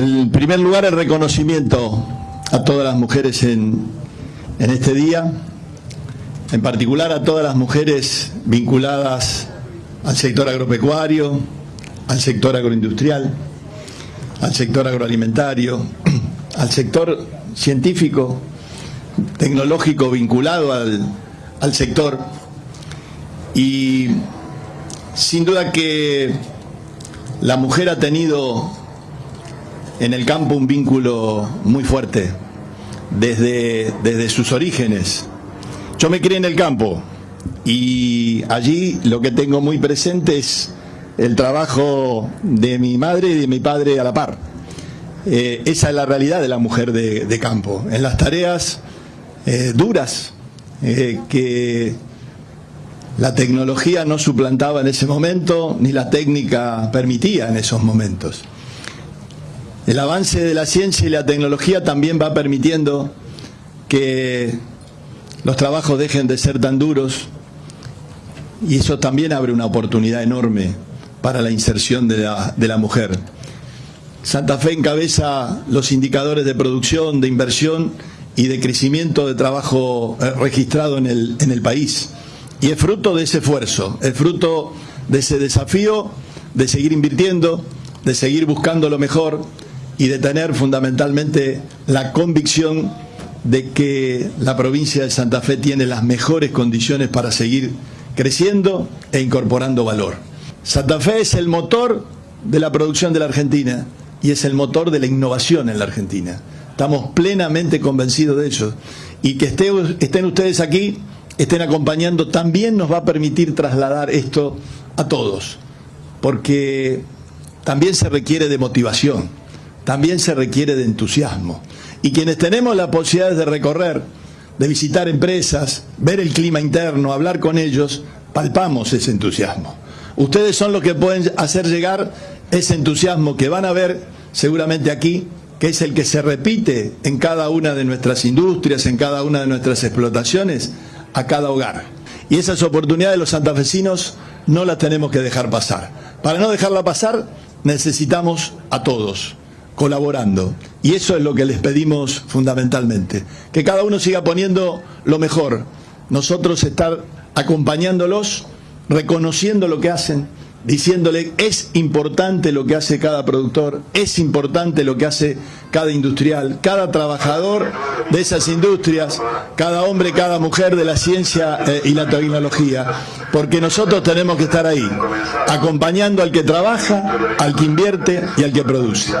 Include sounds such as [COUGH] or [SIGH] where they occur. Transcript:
En primer lugar, el reconocimiento a todas las mujeres en, en este día, en particular a todas las mujeres vinculadas al sector agropecuario, al sector agroindustrial, al sector agroalimentario, [CLEARS THROAT] al sector científico, tecnológico vinculado al, al sector. Y sin duda que la mujer ha tenido en el campo un vínculo muy fuerte desde, desde sus orígenes. Yo me crié en el campo y allí lo que tengo muy presente es el trabajo de mi madre y de mi padre a la par. Eh, esa es la realidad de la mujer de, campo, en las tareas eh, duras eh, que la tecnología no suplantaba en ese momento, ni la técnica permitía en esos momentos. El avance de la ciencia y la tecnología también va permitiendo que los trabajos dejen de ser tan duros y eso también abre una oportunidad enorme para la inserción de la, de la mujer. Santa Fe encabeza los indicadores de producción, de inversión y de crecimiento de trabajo eh, registrado en el, en el país. Y es fruto de ese esfuerzo, es fruto de ese desafío de seguir invirtiendo, de seguir buscando lo mejor, y de tener fundamentalmente la convicción de que la provincia de Santa Fe tiene las mejores condiciones para seguir creciendo e incorporando valor. Santa Fe es el motor de la producción de la Argentina y es el motor de la innovación en la Argentina. Estamos plenamente convencidos de eso. Y que estén ustedes aquí, estén acompañando, también nos va a permitir trasladar esto a todos. Porque también se requiere de motivación también se requiere de entusiasmo. Y quienes tenemos la posibilidad de recorrer, de visitar empresas, ver el clima interno, hablar con ellos, palpamos ese entusiasmo. Ustedes son los que pueden hacer llegar ese entusiasmo que van a ver seguramente aquí, que es el que se repite en cada una de nuestras industrias, en cada una de nuestras explotaciones, a cada hogar. Y esas oportunidades los santafesinos no las tenemos que dejar pasar. Para no dejarla pasar, necesitamos a todos colaborando. Y eso es lo que les pedimos fundamentalmente. Que cada uno siga poniendo lo mejor. Nosotros estar acompañándolos, reconociendo lo que hacen, diciéndole es importante lo que hace cada productor, es importante lo que hace cada industrial, cada trabajador de esas industrias, cada hombre, cada mujer de la ciencia eh, y la tecnología, porque nosotros tenemos que estar ahí, acompañando al que trabaja, al que invierte y al que produce.